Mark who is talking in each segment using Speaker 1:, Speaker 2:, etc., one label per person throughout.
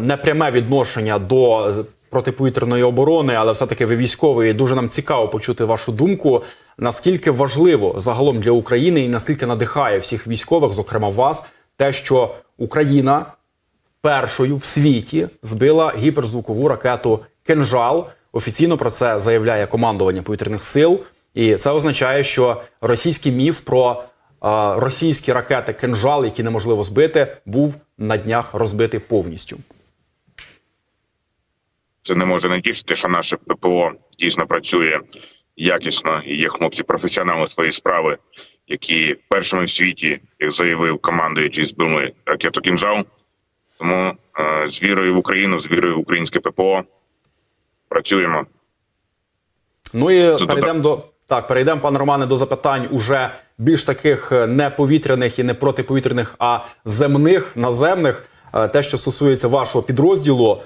Speaker 1: непряме відношення до протиповітряної оборони, але все-таки ви військовий. Дуже нам цікаво почути вашу думку. Наскільки важливо загалом для України і наскільки надихає всіх військових, зокрема вас, те, що Україна першою в світі збила гіперзвукову ракету Кенжал. Офіційно про це заявляє командування повітряних сил, і це означає, що російський міф про е, російські ракети Кенжал, які неможливо збити, був на днях розбитий повністю.
Speaker 2: Це не може не тішити, що наше ППО дійсно працює якісно і є хлопці професіонали своєї справи, які першими в світі, як заявив командуючий, збили ракету «Кінжал». Тому е, з вірою в Україну, з вірою в українське ППО працюємо.
Speaker 1: Ну і
Speaker 2: Це
Speaker 1: перейдемо до так, перейдемо, пане Романе, до запитань уже більш таких е, не повітряних і не протиповітряних, а земних, наземних. Е, Те, що стосується вашого підрозділу,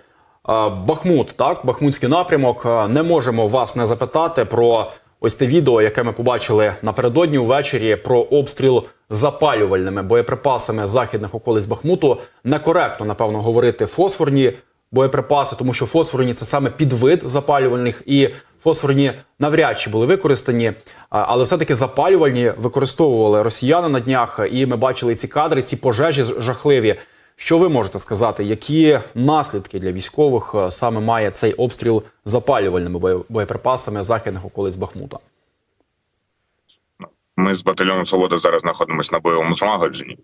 Speaker 1: Бахмут, так, Бахмутський напрямок. Не можемо вас не запитати про ось те відео, яке ми побачили напередодні увечері, про обстріл запалювальними боєприпасами західних околиць Бахмуту. Некоректно, напевно, говорити фосфорні боєприпаси, тому що фосфорні це саме підвид запалювальних, і фосфорні навряд чи були використані, але все-таки запалювальні використовували росіяни на днях, і ми бачили ці кадри, ці пожежі жахливі. Що ви можете сказати, які наслідки для військових е, саме має цей обстріл запалювальними боєприпасами західних околиць Бахмута?
Speaker 2: Ми з батальйоном Свобода зараз знаходимося на бойовому злагодженні.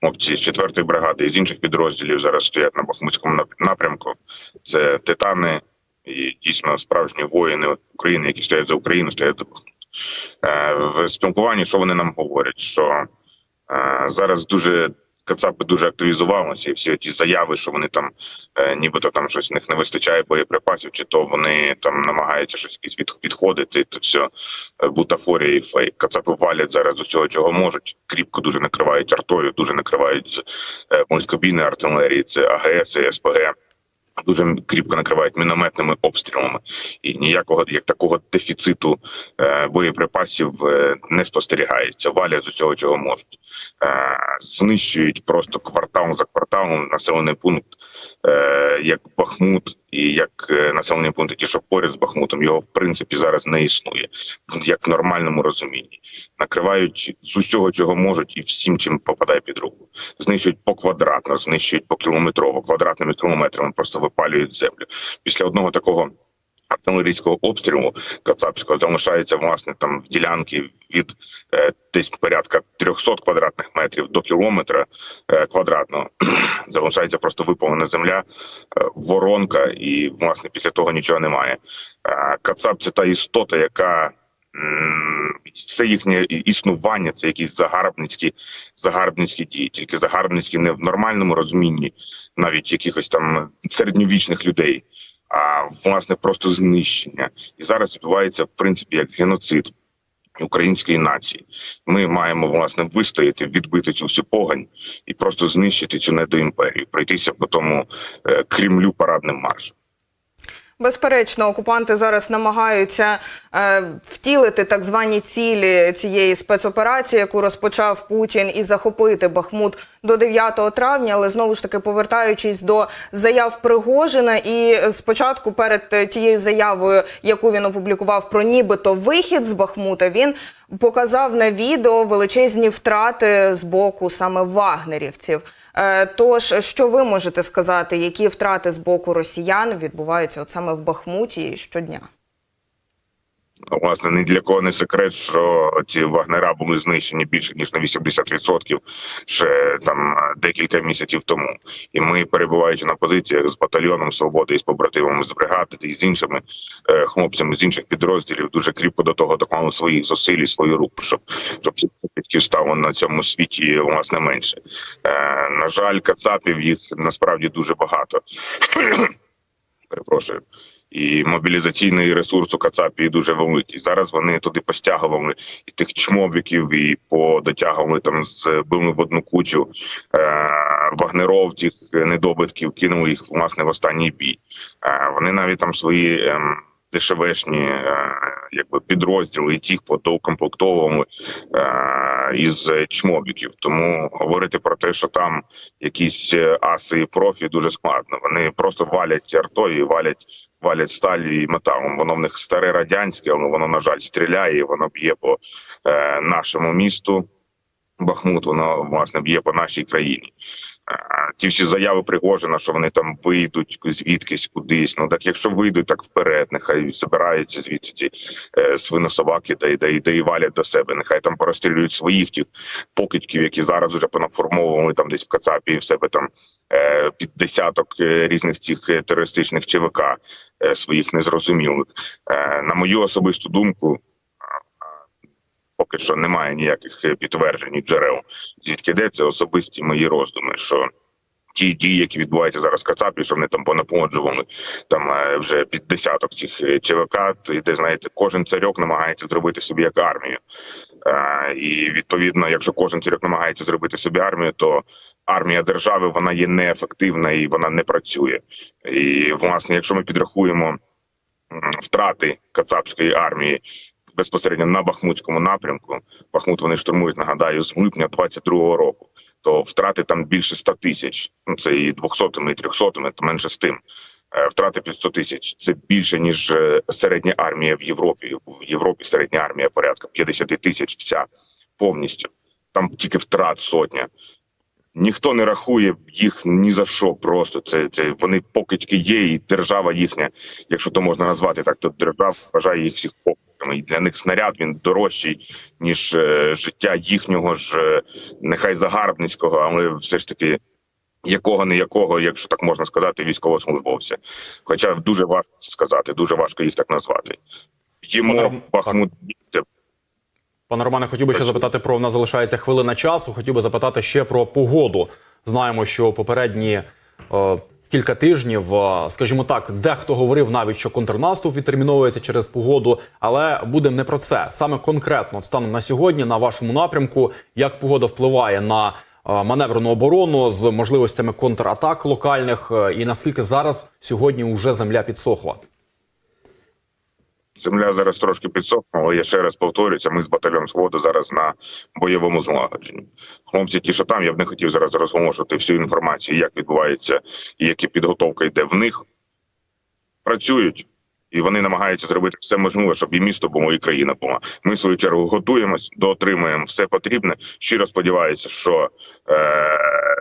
Speaker 2: Хлопці з 4-ї бригади і з інших підрозділів зараз стоять на Бахмутському напрямку. Це титани і дійсно справжні воїни України, які стоять за Україну, стоять за Бахмут. Е, В спілкуванні, що вони нам говорять, що е, зараз дуже Кацапи дуже активізувалися, і всі ті заяви, що вони там е, нібито там щось в них не вистачає боєприпасів, чи то вони там намагаються щось якісь від, відходити. Це все е, бутафорія і фейк. Кацапи валять зараз усього, чого можуть. Кріпко дуже накривають артою, дуже накривають з е, близькобійної артилерії. Це АГС і СПГ. Дуже кріпко накривають мінометними обстрілами, і ніякого як такого дефіциту е, боєприпасів е, не спостерігається. Валять з усього, чого можуть. Е, знищують просто квартал за кварталом населений пункт, е, як Бахмут, і як населені населений ті, що поряд з Бахмутом, його в принципі зараз не існує, як в нормальному розумінні. Накривають з усього, чого можуть, і всім, чим попадає під руку. Знищують по квадратно, знищують по кілометрово, квадратними кілометрами, просто випалюють землю. Після одного такого. Артилерійського обстрілу Кацапського залишається власне там в ділянки від е, десь порядка 300 квадратних метрів до кілометра е, квадратного. залишається просто випалена земля, е, воронка, і власне після того нічого немає. Е, Кацап це та істота, яка все їхнє існування, це якісь загарбницькі, загарбницькі дії, тільки загарбницькі не в нормальному розумінні, навіть якихось там середньовічних людей, а власне просто знищення. І зараз відбувається в принципі як геноцид української нації. Ми маємо власне вистояти, відбити цю всю погань і просто знищити цю недоімперію, пройтися по тому е, Кремлю парадним маршем.
Speaker 3: Безперечно, окупанти зараз намагаються е, втілити так звані цілі цієї спецоперації, яку розпочав Путін, і захопити Бахмут до 9 травня. Але знову ж таки, повертаючись до заяв Пригожина, і спочатку перед тією заявою, яку він опублікував про нібито вихід з Бахмута, він показав на відео величезні втрати з боку саме вагнерівців. Е, Тож, що ви можете сказати, які втрати з боку росіян відбуваються от саме в Бахмуті щодня?
Speaker 2: Власне, ні для кого не секрет, що ці вагнера були знищені більше ніж на 80% ще там декілька місяців тому. І ми, перебуваючи на позиціях з батальйоном свободи і з побратимами з бригади і з іншими е, хлопцями з інших підрозділів, дуже кріпко до того доклали своїх зусиль свою руку, щоб щоб підків стало на цьому світі власне менше. Е, на жаль, кацапів їх насправді дуже багато. Перепрошую і мобілізаційний ресурс у Кацапії дуже великий. Зараз вони туди постягували і тих чмобіків, і подотягували там збили в одну кучу е, вагнеров, тих недобитків, кинули їх власне в останній бій. Е, вони навіть там свої. Е, дешевешні якби підрозділи, і ті, хто доукомплектовували е, із чмобіків. Тому говорити про те, що там якісь е, аси і профі, дуже складно. Вони просто валять артою, валять. Валять сталі і металом. Воно в них старе радянське, але воно на жаль стріляє. Воно б'є по е, нашому місту. Бахмут, воно власне б'є по нашій країні. Ті всі заяви Пригожина, що вони там вийдуть звідкись кудись. Ну так якщо вийдуть так вперед, нехай збираються звідси ці е, свинособаки, та й да, да і валять до себе. Нехай там порозстрілюють своїх тих покидьків, які зараз вже понаформовували там десь в Кацапі в себе там е, під десяток е, різних цих е, терористичних ЧВК е, своїх незрозумілих. Е, на мою особисту думку. Поки що немає ніяких е, підтверджень і джерел, звідки йдеться особисті мої роздуми, що ті дії, які відбуваються зараз в Кацапі, що вони там понаплоджували там е, вже під десяток цих е, ЧВК, йде, знаєте, кожен царьок намагається зробити собі як армію. Е, І відповідно, якщо кожен царьок намагається зробити собі армію, то армія держави вона є неефективна і вона не працює. І власне, якщо ми підрахуємо втрати кацапської армії безпосередньо на Бахмутському напрямку. Бахмут вони штурмують, нагадаю, з липня 22-го року. То втрати там більше 100 тисяч. Ну це і 200-ми, і 300-ми, то менше з тим. Е, Втрати під 100 тисяч. Це більше ніж е, середня армія в Європі. В Європі середня армія порядка 50 тисяч. Вся повністю. Там тільки втрат сотня. Ніхто не рахує їх ні за що. Просто це, це вони покидьки є, і держава їхня, якщо то можна назвати так, то держава вважає їх всіх покидьками. І для них снаряд він дорожчий ніж е, життя їхнього ж, е, нехай загарбницького, але все ж таки. Якого не якого, якщо так можна сказати, військовослужбовця. Хоча дуже важко це сказати, дуже важко їх так назвати. Йому
Speaker 1: Пане
Speaker 2: Бахмут
Speaker 1: Пане Романе, хотів би ще запитати про в нас залишається хвилина часу. Хотів би запитати ще про погоду. Знаємо, що попередні е, кілька тижнів, е, скажімо так, дехто говорив навіть, що контрнаступ відтерміновується через погоду, але будемо не про це. Саме конкретно станом на сьогодні, на вашому напрямку, як погода впливає на е, маневрену оборону з можливостями контратак локальних, е, і наскільки зараз сьогодні вже земля підсохла.
Speaker 2: Земля зараз трошки підсохла, але я ще раз повторюся. Ми з батальйоном Свобода зараз на бойовому злагодженні. Хлопці, ті, що там, я б не хотів зараз розголошувати всю інформацію, як відбувається і яка підготовка йде в них. Працюють. І вони намагаються зробити все можливе, щоб і місто було, і країна була. Ми в свою чергу готуємось, доотримуємо все потрібне. Щиро сподіваюся, що е-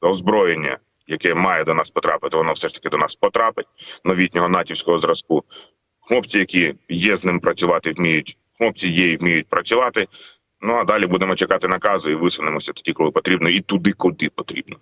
Speaker 2: озброєння, яке має до нас потрапити, воно все ж таки до нас потрапить новітнього натівського зразку. Хлопці, які є з ним працювати, вміють. Хлопці є і вміють працювати. Ну а далі будемо чекати наказу і висунемося тоді, коли потрібно, і туди, куди потрібно.